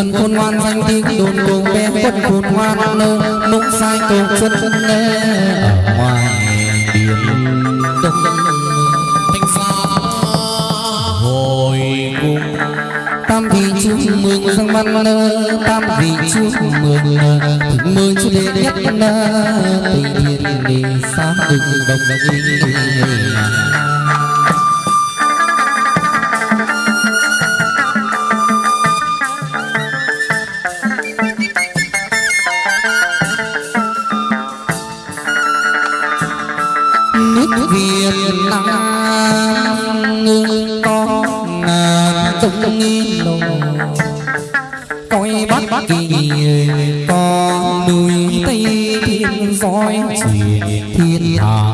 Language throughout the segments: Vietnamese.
quân khôn ngoan danh tiếng đồn cùng bé quân khôn ngoan nơ nũng sai cầu xuân nơ ở ngoài biển đông thanh xa hồi cung tam vị chúc mừng sang văn nơ tam vị chúc mừng thịnh mừng chú đệ nhất nơ tây thiên đi xa đừng đồng đồng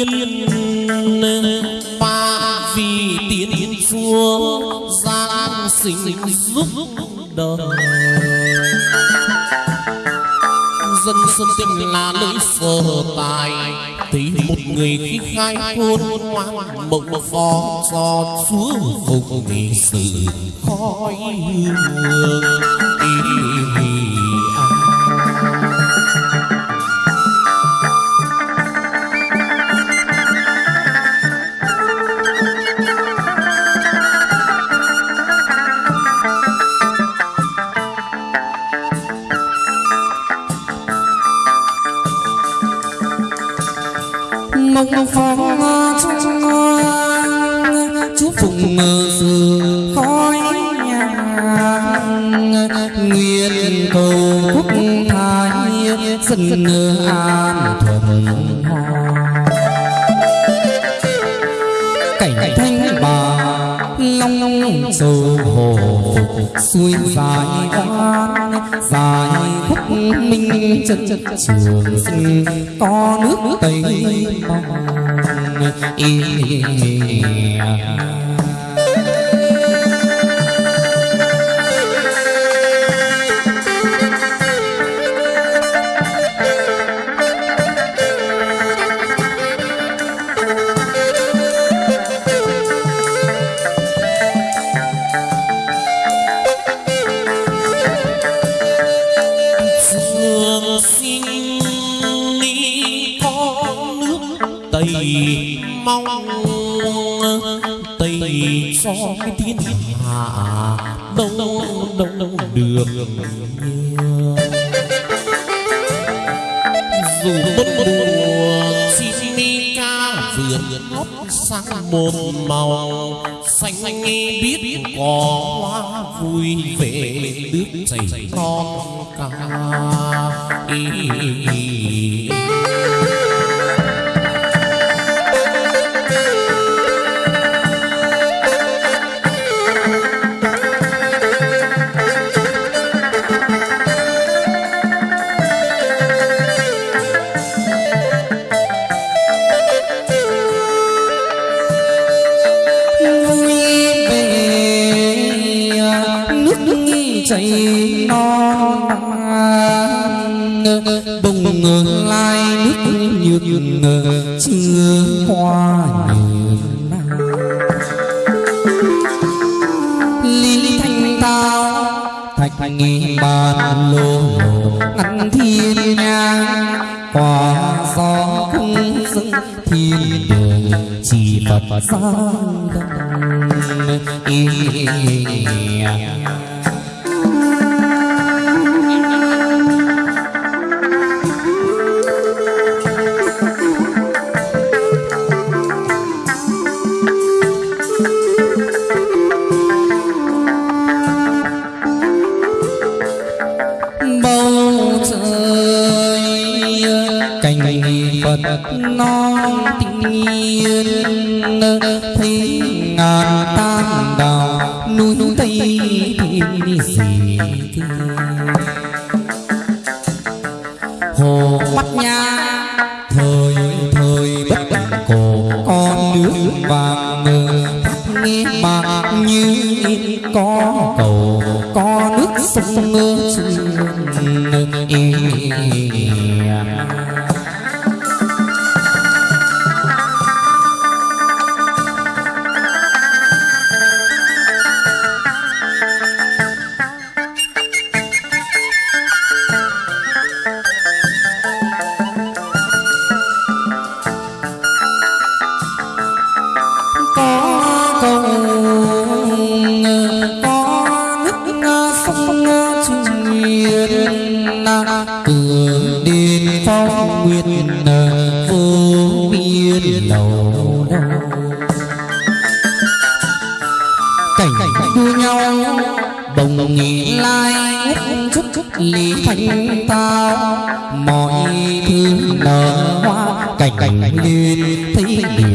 ưng ba vì tiến chúa giang sinh giúp đời. Dân sơn tiên là nơi sở tài, thấy một người khi khai hôn ngoan mộng phó do chúa phục nghị sự khói hương nguyện cầu quốc thái dân an thuận cảnh thanh bà long long sầu hồ xuôi dài oan dài khúc minh chân trường sinh. Có nước tây mong cho thiên hạ, đâu đâu đâu được. Dù bất mùa chim mi ca vườn hót sang một màu. Xanh biết có hoa vui về nước chảy non ca. Ý vui chưa qua lý thanh tao thạch thành nghi bàn lô ngăn thiên nhang Quả gió không dưng thiên đường chỉ phật giang đông hồ mắt nha. Thời thời bất đắc cổ, con nước vàng nghe bạc như có cầu, có nước sông ngơ lai ngút chút chút lý thành tao, mọi thứ nở hoa, cảnh liên thấy điều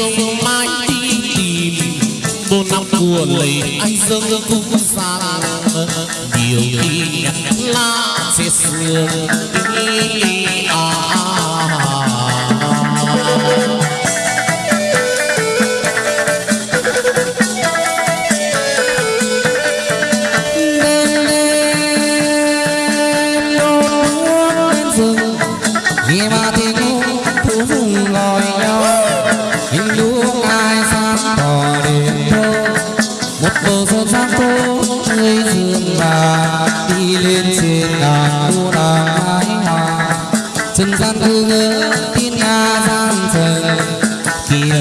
dương mai đi tìm. Bốn năm của lấy anh dương cũng sang Điều khi nhắc là sẽ sương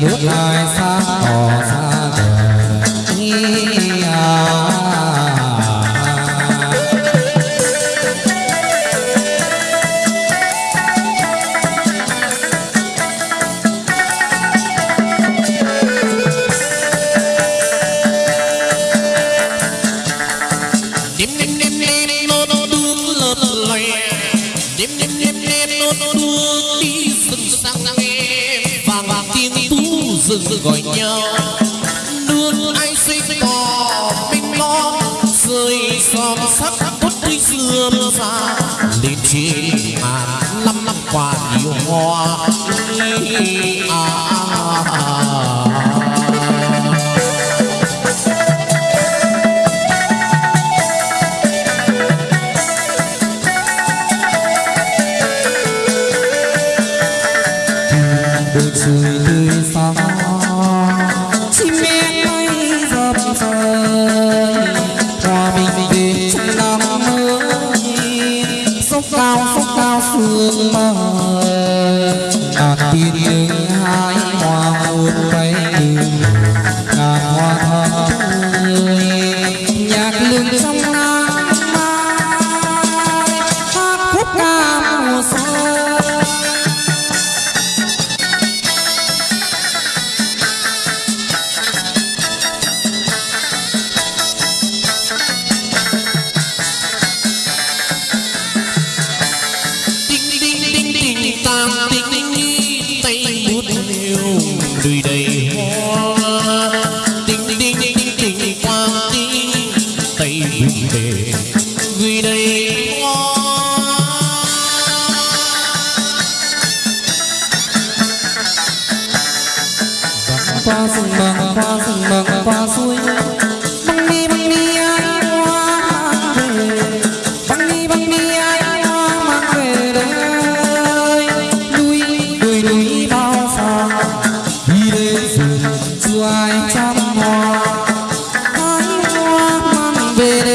rút lại xa tỏ xa rừng gọi nhau. Nương ai sinh cỏ mình lo rơi xóm sắc tốt tươi xưa ra lên trên màn năm năm qua nhiều hoa à, à, à. tươi sáng. Gửi đầy hoa qua rừng bằng, qua rừng bằng, qua suối. Băng đi băng đi ai hoa mang về. Băng đi băng đi ai hoa mang về đây. Núi, đồi, núi bao xa. Đi đến rừng chưa ai chăm hoa. Ai hoa mang về đây?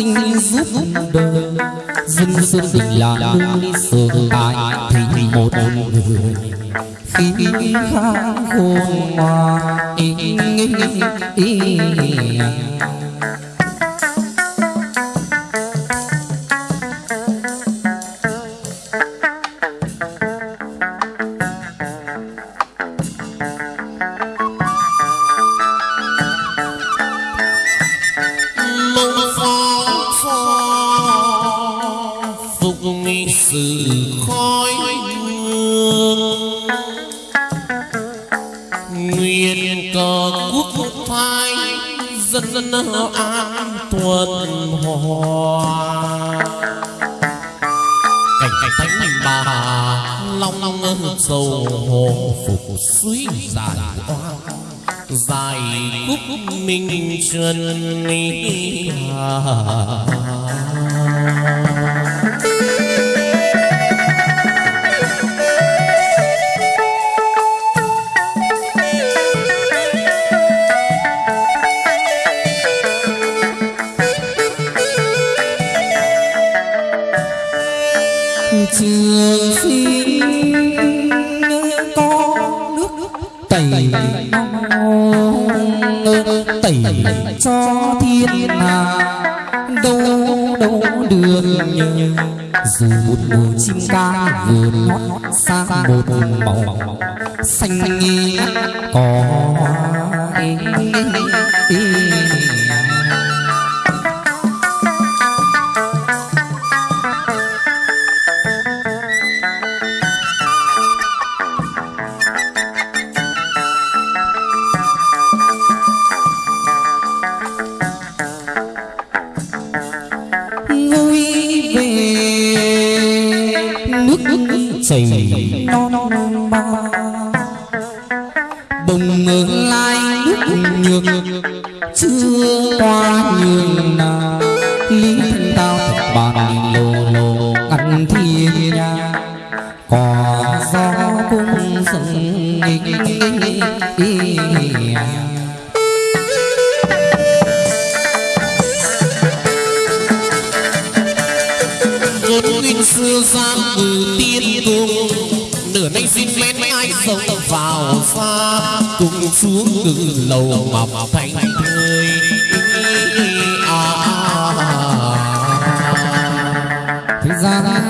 Sinh giúp đời dân xuân bình là núi sương tại thì một người khi khá khôn ngoan sự khói hương nguyện cờ quốc thái dân dân an tuần hòa. Cảnh cảnh thánh bà long long sầu hồ phục suy dài hoa dài cúc minh chân hà. Cho thiên hà đâu đâu được. Dù một mùa chim ca vừa hót sang một màu xanh ngát có chảy non non ba bồng ngừng lai nước nhược chưa qua nhường nào lý thân tao bàn lô lô ăn thiên nhà có gió cũng sừng nghịch xưa gian từ tiên cung nửa nay xin mến ai sống vào xa. Cùng xuống từ lầu mọc thành thơi. À, thế gian